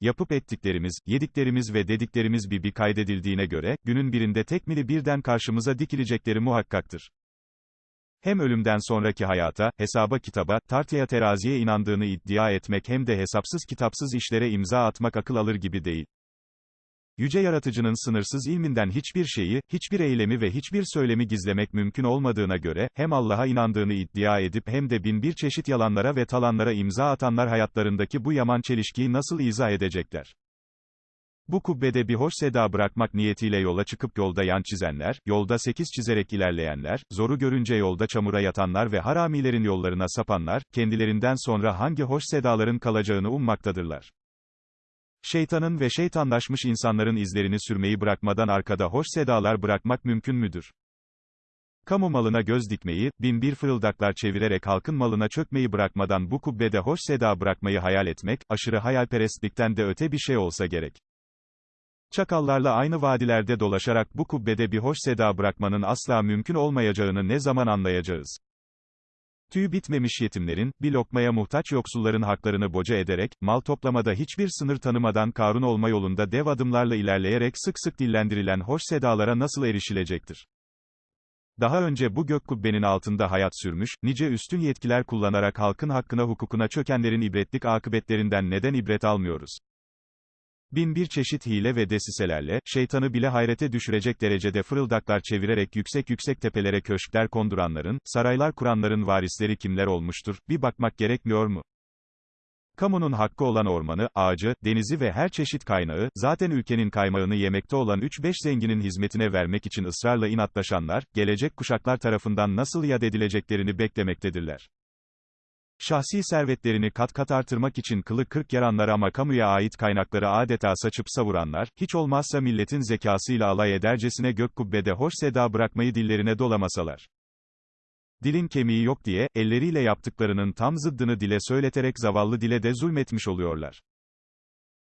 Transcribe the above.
Yapıp ettiklerimiz, yediklerimiz ve dediklerimiz bir kaydedildiğine göre, günün birinde tekmili birden karşımıza dikilecekleri muhakkaktır. Hem ölümden sonraki hayata, hesaba kitaba, tartıya teraziye inandığını iddia etmek hem de hesapsız kitapsız işlere imza atmak akıl alır gibi değil. Yüce Yaratıcının sınırsız ilminden hiçbir şeyi, hiçbir eylemi ve hiçbir söylemi gizlemek mümkün olmadığına göre, hem Allah'a inandığını iddia edip hem de bin bir çeşit yalanlara ve talanlara imza atanlar hayatlarındaki bu yaman çelişkiyi nasıl izah edecekler? Bu kubbede bir hoş seda bırakmak niyetiyle yola çıkıp yolda yan çizenler, yolda sekiz çizerek ilerleyenler, zoru görünce yolda çamura yatanlar ve haramilerin yollarına sapanlar, kendilerinden sonra hangi hoş sedaların kalacağını ummaktadırlar. Şeytanın ve şeytanlaşmış insanların izlerini sürmeyi bırakmadan arkada hoş sedalar bırakmak mümkün müdür? Kamu malına göz dikmeyi, bin bir fırıldaklar çevirerek halkın malına çökmeyi bırakmadan bu kubbede hoş seda bırakmayı hayal etmek, aşırı hayalperestlikten de öte bir şey olsa gerek. Çakallarla aynı vadilerde dolaşarak bu kubbede bir hoş seda bırakmanın asla mümkün olmayacağını ne zaman anlayacağız? Tüy bitmemiş yetimlerin, bir lokmaya muhtaç yoksulların haklarını boca ederek, mal toplamada hiçbir sınır tanımadan Karun olma yolunda dev adımlarla ilerleyerek sık sık dillendirilen hoş sedalara nasıl erişilecektir? Daha önce bu gök kubbenin altında hayat sürmüş, nice üstün yetkiler kullanarak halkın hakkına hukukuna çökenlerin ibretlik akıbetlerinden neden ibret almıyoruz? Bin bir çeşit hile ve desiselerle, şeytanı bile hayrete düşürecek derecede fırıldaklar çevirerek yüksek yüksek tepelere köşkler konduranların, saraylar kuranların varisleri kimler olmuştur, bir bakmak gerekmiyor mu? Kamunun hakkı olan ormanı, ağacı, denizi ve her çeşit kaynağı, zaten ülkenin kaymağını yemekte olan 3-5 zenginin hizmetine vermek için ısrarla inatlaşanlar, gelecek kuşaklar tarafından nasıl yad edileceklerini beklemektedirler. Şahsi servetlerini kat kat artırmak için kılı kırk yaranlar ama kamuya ait kaynakları adeta saçıp savuranlar, hiç olmazsa milletin zekasıyla alay edercesine gök kubbede hoş seda bırakmayı dillerine dolamasalar. Dilin kemiği yok diye, elleriyle yaptıklarının tam zıddını dile söyleterek zavallı dile de zulmetmiş oluyorlar.